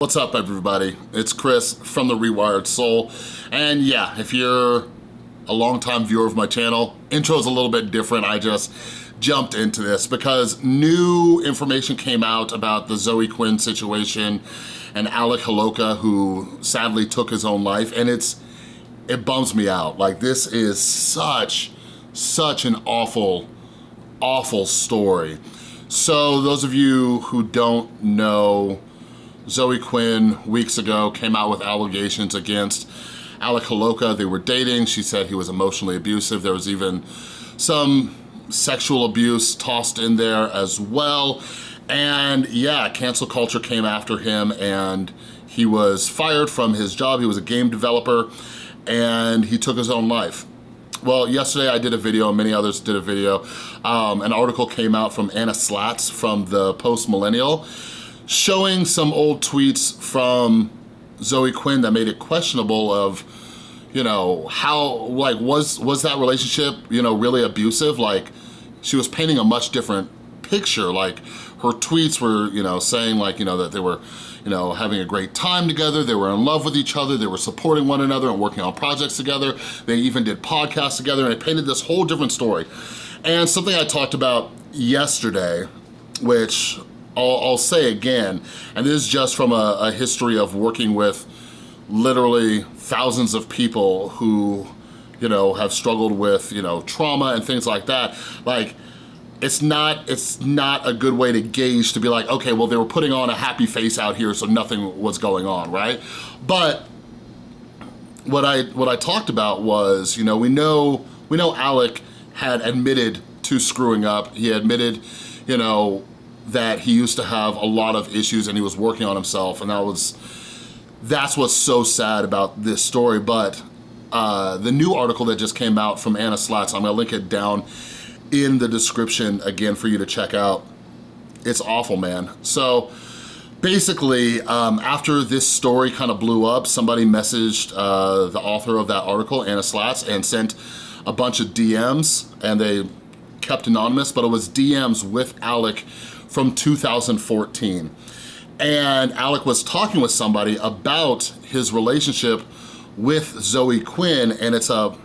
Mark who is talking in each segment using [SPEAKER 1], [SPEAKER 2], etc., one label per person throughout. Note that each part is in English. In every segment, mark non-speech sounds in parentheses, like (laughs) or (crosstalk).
[SPEAKER 1] What's up everybody? It's Chris from The Rewired Soul. And yeah, if you're a longtime viewer of my channel, intro's a little bit different. I just jumped into this because new information came out about the Zoe Quinn situation and Alec Holowka who sadly took his own life and it's it bums me out. Like this is such, such an awful, awful story. So those of you who don't know Zoe Quinn weeks ago came out with allegations against Alec Holowka. They were dating. She said he was emotionally abusive. There was even some sexual abuse tossed in there as well. And yeah, cancel culture came after him and he was fired from his job. He was a game developer and he took his own life. Well, yesterday I did a video, and many others did a video. Um, an article came out from Anna Slatz from the Post Millennial showing some old tweets from Zoe Quinn that made it questionable of, you know, how, like, was, was that relationship, you know, really abusive? Like, she was painting a much different picture. Like, her tweets were, you know, saying like, you know, that they were, you know, having a great time together, they were in love with each other, they were supporting one another and working on projects together, they even did podcasts together, and it painted this whole different story. And something I talked about yesterday, which I'll, I'll say again, and this is just from a, a history of working with literally thousands of people who, you know, have struggled with, you know, trauma and things like that. Like, it's not it's not a good way to gauge to be like okay well they were putting on a happy face out here so nothing was going on right but what I what I talked about was you know we know we know Alec had admitted to screwing up he admitted you know that he used to have a lot of issues and he was working on himself and that was, that's what's so sad about this story. But uh, the new article that just came out from Anna Slatz, I'm gonna link it down in the description again for you to check out. It's awful, man. So basically, um, after this story kind of blew up, somebody messaged uh, the author of that article, Anna Slatz, and sent a bunch of DMs and they kept anonymous, but it was DMs with Alec from 2014. And Alec was talking with somebody about his relationship with Zoe Quinn and it's a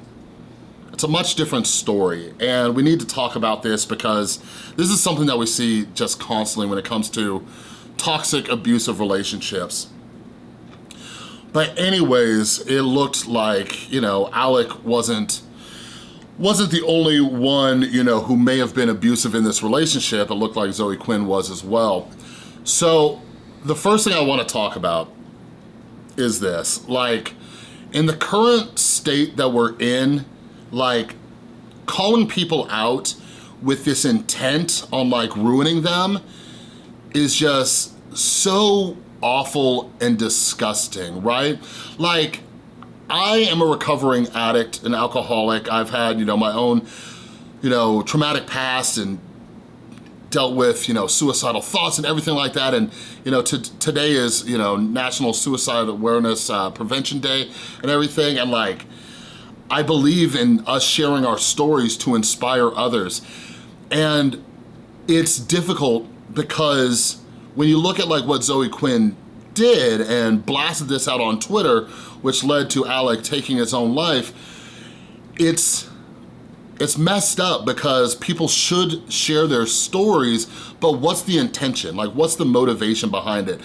[SPEAKER 1] it's a much different story and we need to talk about this because this is something that we see just constantly when it comes to toxic abusive relationships. But anyways, it looked like, you know, Alec wasn't wasn't the only one, you know, who may have been abusive in this relationship. It looked like Zoe Quinn was as well. So the first thing I wanna talk about is this. Like, in the current state that we're in, like, calling people out with this intent on like ruining them is just so awful and disgusting, right? Like, I am a recovering addict, an alcoholic. I've had, you know, my own, you know, traumatic past and dealt with, you know, suicidal thoughts and everything like that. And, you know, today is, you know, National Suicide Awareness uh, Prevention Day and everything. And like, I believe in us sharing our stories to inspire others. And it's difficult because when you look at like what Zoe Quinn did and blasted this out on Twitter, which led to Alec taking his own life, it's it's messed up because people should share their stories, but what's the intention? Like, what's the motivation behind it?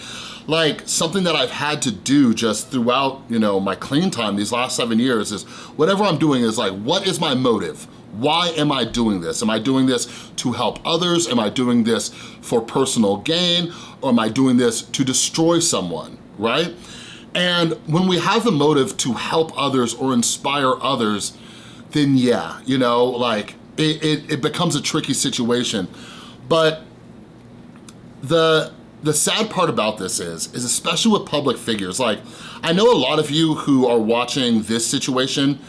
[SPEAKER 1] Like, something that I've had to do just throughout, you know, my clean time these last seven years is whatever I'm doing is like, what is my motive? Why am I doing this? Am I doing this to help others? Am I doing this for personal gain? Or am I doing this to destroy someone, right? And when we have the motive to help others or inspire others, then yeah, you know, like it, it, it becomes a tricky situation. But the the sad part about this is, is especially with public figures, like I know a lot of you who are watching this situation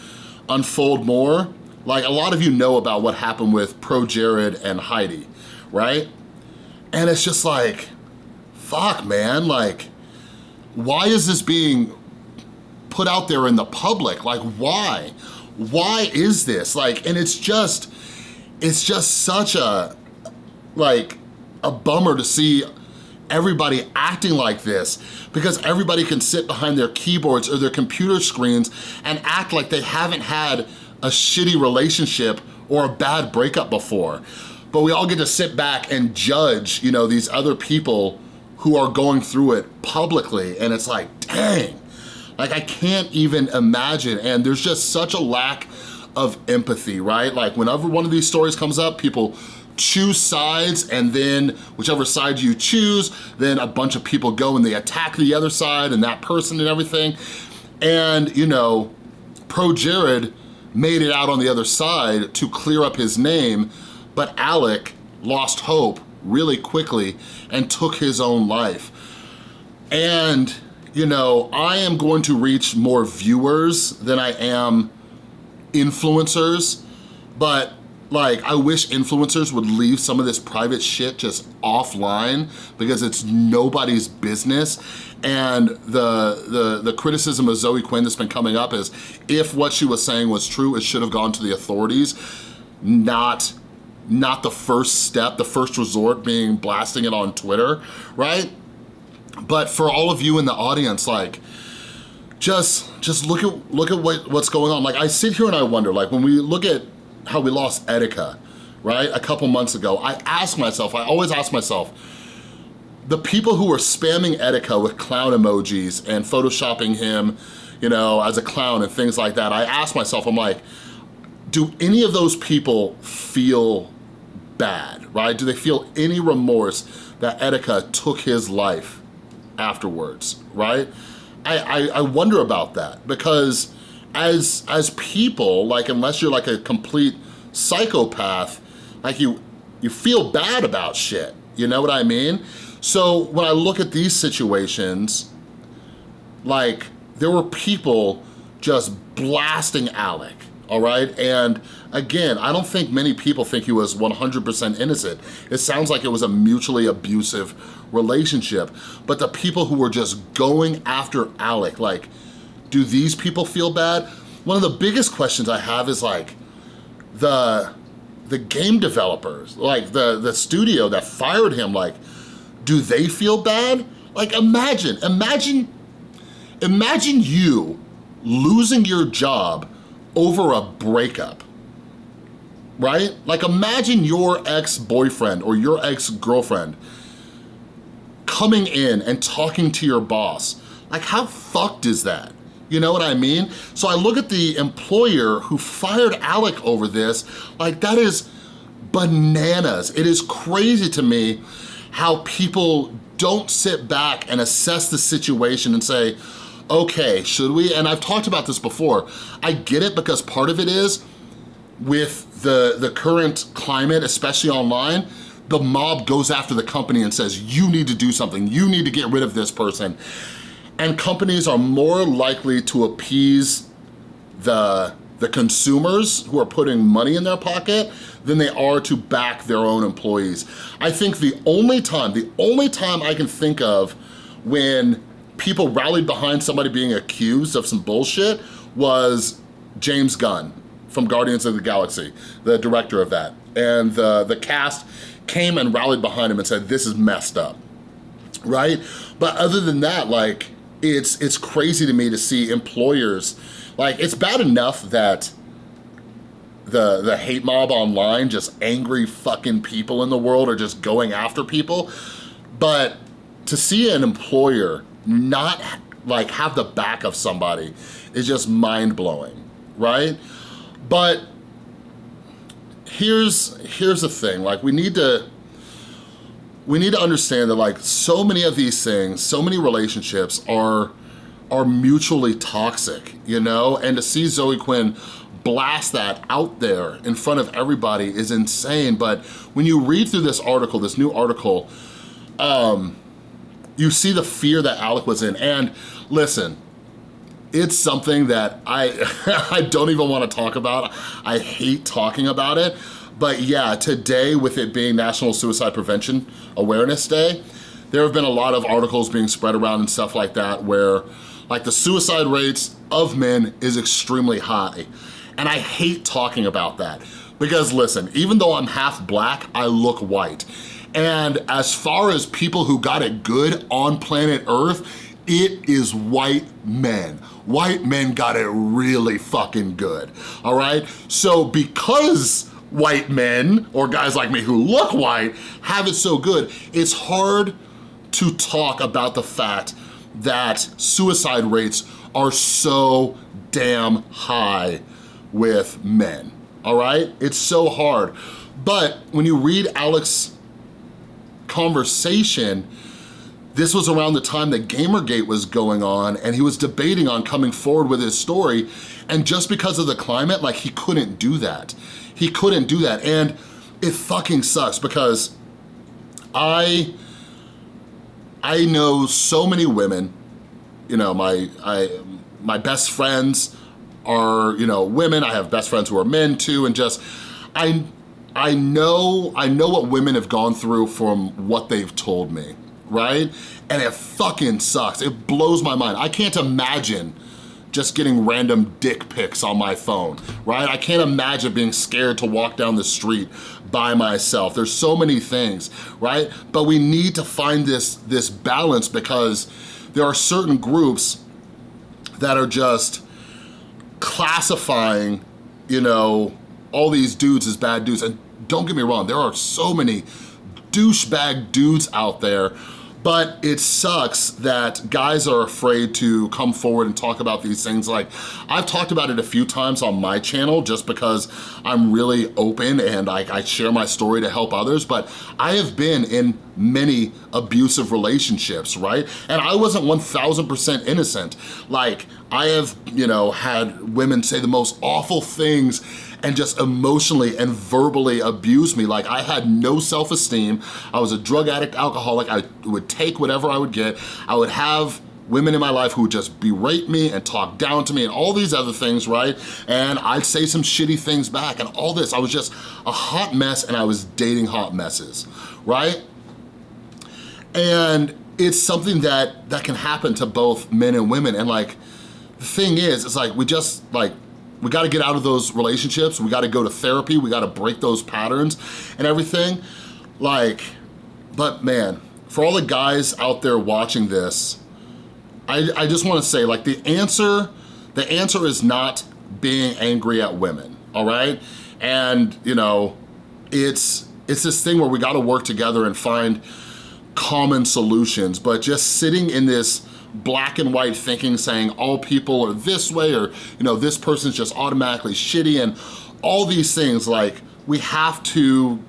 [SPEAKER 1] unfold more, like a lot of you know about what happened with Pro Jared and Heidi, right? And it's just like, fuck man, like, why is this being put out there in the public? Like why? Why is this? Like, and it's just, it's just such a, like, a bummer to see everybody acting like this because everybody can sit behind their keyboards or their computer screens and act like they haven't had a shitty relationship or a bad breakup before. But we all get to sit back and judge, you know, these other people who are going through it publicly and it's like, dang, like I can't even imagine and there's just such a lack of empathy, right? Like whenever one of these stories comes up, people choose sides and then whichever side you choose, then a bunch of people go and they attack the other side and that person and everything. And you know, Pro Jared made it out on the other side to clear up his name, but Alec lost hope really quickly and took his own life. And, you know, I am going to reach more viewers than I am influencers, but like, I wish influencers would leave some of this private shit just offline because it's nobody's business. And the, the, the criticism of Zoe Quinn that's been coming up is if what she was saying was true, it should have gone to the authorities, not not the first step, the first resort being blasting it on Twitter, right? But for all of you in the audience, like, just just look at look at what, what's going on. Like I sit here and I wonder, like when we look at how we lost Etika, right? A couple months ago, I ask myself, I always ask myself, the people who were spamming Etika with clown emojis and photoshopping him, you know, as a clown and things like that, I ask myself, I'm like, do any of those people feel bad, right? Do they feel any remorse that Etika took his life afterwards, right? I, I, I wonder about that because as as people, like unless you're like a complete psychopath, like you you feel bad about shit. You know what I mean? So when I look at these situations, like there were people just blasting Alec, all right? And again, I don't think many people think he was 100% innocent. It sounds like it was a mutually abusive relationship, but the people who were just going after Alec, like do these people feel bad? One of the biggest questions I have is like, the the game developers, like the, the studio that fired him, like, do they feel bad? Like imagine, imagine, imagine you losing your job over a breakup, right? Like imagine your ex-boyfriend or your ex-girlfriend coming in and talking to your boss. Like how fucked is that? You know what I mean? So I look at the employer who fired Alec over this, like that is bananas. It is crazy to me how people don't sit back and assess the situation and say, okay, should we? And I've talked about this before. I get it because part of it is with the, the current climate, especially online, the mob goes after the company and says, you need to do something, you need to get rid of this person. And companies are more likely to appease the, the consumers who are putting money in their pocket than they are to back their own employees. I think the only time, the only time I can think of when people rallied behind somebody being accused of some bullshit was James Gunn from Guardians of the Galaxy, the director of that. And the, the cast came and rallied behind him and said, this is messed up, right? But other than that, like, it's, it's crazy to me to see employers, like it's bad enough that the, the hate mob online, just angry fucking people in the world are just going after people. But to see an employer not like have the back of somebody is just mind blowing, right? But here's, here's the thing, like we need to, we need to understand that like so many of these things, so many relationships are are mutually toxic, you know? And to see Zoe Quinn blast that out there in front of everybody is insane. But when you read through this article, this new article, um, you see the fear that Alec was in. And listen, it's something that I, (laughs) I don't even wanna talk about. I hate talking about it. But yeah, today with it being National Suicide Prevention Awareness Day, there have been a lot of articles being spread around and stuff like that where like the suicide rates of men is extremely high. And I hate talking about that because listen, even though I'm half black, I look white. And as far as people who got it good on planet Earth, it is white men. White men got it really fucking good, all right? So because white men, or guys like me who look white, have it so good, it's hard to talk about the fact that suicide rates are so damn high with men, all right? It's so hard. But when you read Alex's conversation, this was around the time that Gamergate was going on and he was debating on coming forward with his story and just because of the climate, like he couldn't do that. He couldn't do that and it fucking sucks because I, I know so many women, you know, my, I, my best friends are, you know, women. I have best friends who are men too and just, I, I know, I know what women have gone through from what they've told me right? And it fucking sucks. It blows my mind. I can't imagine just getting random dick pics on my phone, right? I can't imagine being scared to walk down the street by myself. There's so many things, right? But we need to find this, this balance because there are certain groups that are just classifying, you know, all these dudes as bad dudes. And don't get me wrong, there are so many douchebag dudes out there but it sucks that guys are afraid to come forward and talk about these things. Like, I've talked about it a few times on my channel just because I'm really open and I, I share my story to help others, but I have been in many abusive relationships, right? And I wasn't 1000% innocent. Like, I have, you know, had women say the most awful things and just emotionally and verbally abused me. Like I had no self-esteem. I was a drug addict, alcoholic. I would take whatever I would get. I would have women in my life who would just berate me and talk down to me and all these other things, right? And I'd say some shitty things back and all this. I was just a hot mess and I was dating hot messes, right? And it's something that, that can happen to both men and women. And like, the thing is, it's like, we just like, we gotta get out of those relationships. We gotta go to therapy. We gotta break those patterns and everything. Like, but man, for all the guys out there watching this, I, I just wanna say like the answer, the answer is not being angry at women, all right? And you know, it's, it's this thing where we gotta work together and find common solutions, but just sitting in this black and white thinking saying all people are this way or you know this person's just automatically shitty and all these things like we have to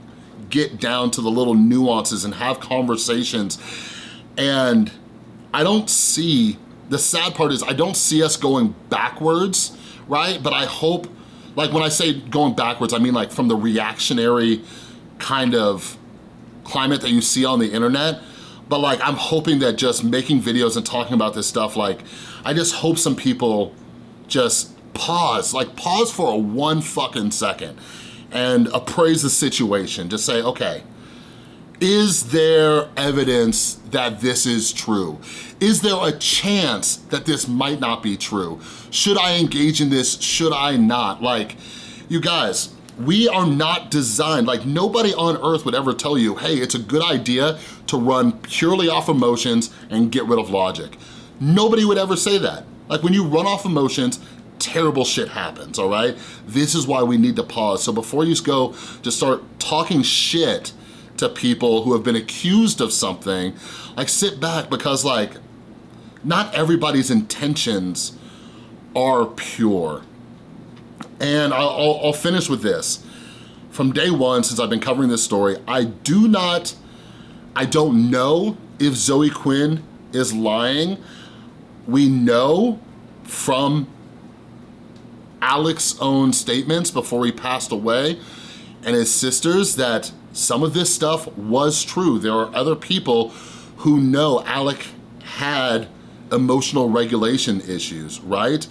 [SPEAKER 1] get down to the little nuances and have conversations. And I don't see the sad part is I don't see us going backwards right? But I hope like when I say going backwards I mean like from the reactionary kind of climate that you see on the internet but like, I'm hoping that just making videos and talking about this stuff, like, I just hope some people just pause, like pause for a one fucking second and appraise the situation. Just say, okay, is there evidence that this is true? Is there a chance that this might not be true? Should I engage in this? Should I not? Like, you guys, we are not designed, like nobody on earth would ever tell you, hey, it's a good idea to run purely off emotions and get rid of logic. Nobody would ever say that. Like when you run off emotions, terrible shit happens, all right? This is why we need to pause. So before you go just start talking shit to people who have been accused of something, like sit back because like, not everybody's intentions are pure. And I'll, I'll, finish with this. From day one, since I've been covering this story, I do not, I don't know if Zoe Quinn is lying. We know from Alex's own statements before he passed away and his sisters that some of this stuff was true. There are other people who know Alec had emotional regulation issues, right?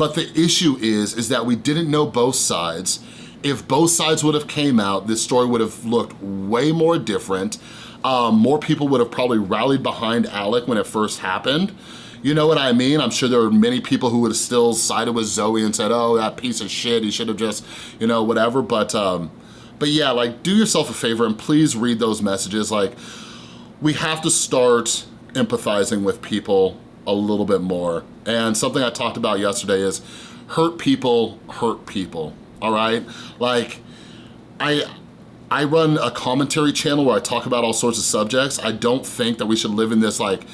[SPEAKER 1] But the issue is, is that we didn't know both sides. If both sides would have came out, this story would have looked way more different. Um, more people would have probably rallied behind Alec when it first happened. You know what I mean? I'm sure there are many people who would have still sided with Zoe and said, oh, that piece of shit, he should have just, you know, whatever. But, um, But yeah, like do yourself a favor and please read those messages. Like we have to start empathizing with people a little bit more. And something I talked about yesterday is hurt people hurt people, all right? Like I, I run a commentary channel where I talk about all sorts of subjects. I don't think that we should live in this like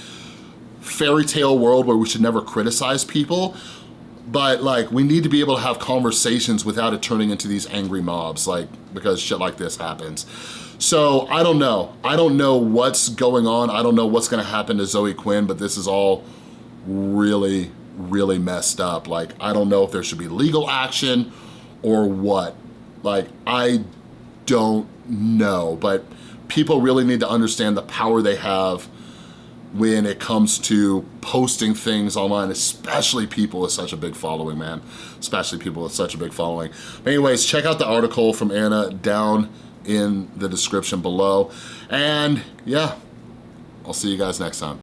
[SPEAKER 1] fairy tale world where we should never criticize people, but like we need to be able to have conversations without it turning into these angry mobs, like because shit like this happens. So I don't know. I don't know what's going on. I don't know what's gonna happen to Zoe Quinn, but this is all really, really messed up. Like, I don't know if there should be legal action or what. Like, I don't know, but people really need to understand the power they have when it comes to posting things online, especially people with such a big following, man. Especially people with such a big following. But anyways, check out the article from Anna down in the description below. And yeah, I'll see you guys next time.